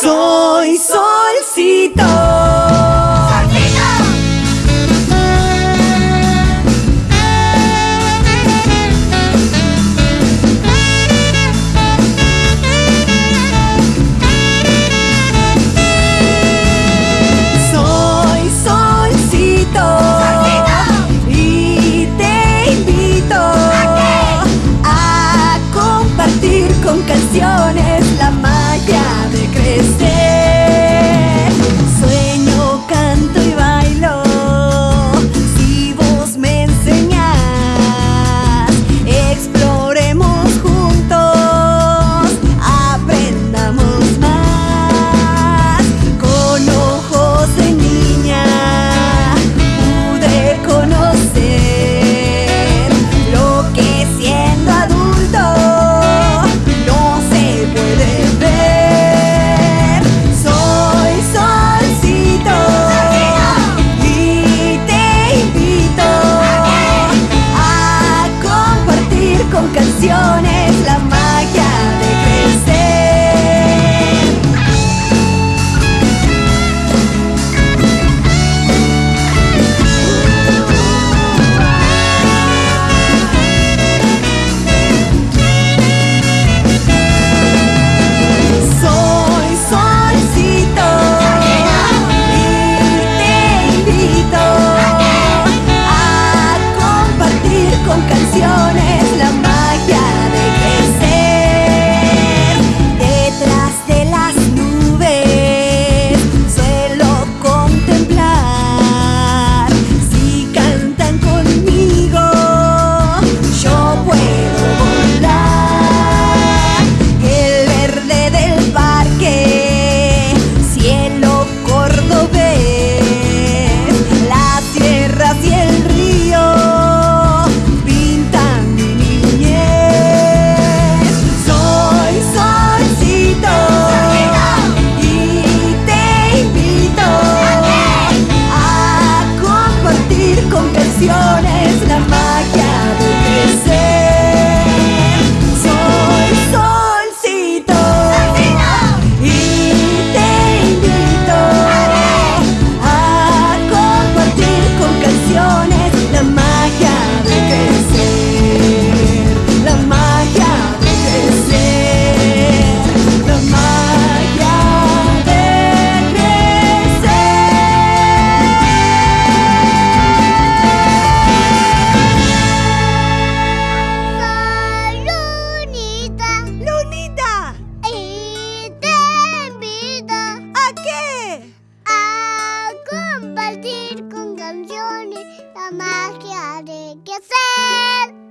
Soy solcito. Compartir con canciones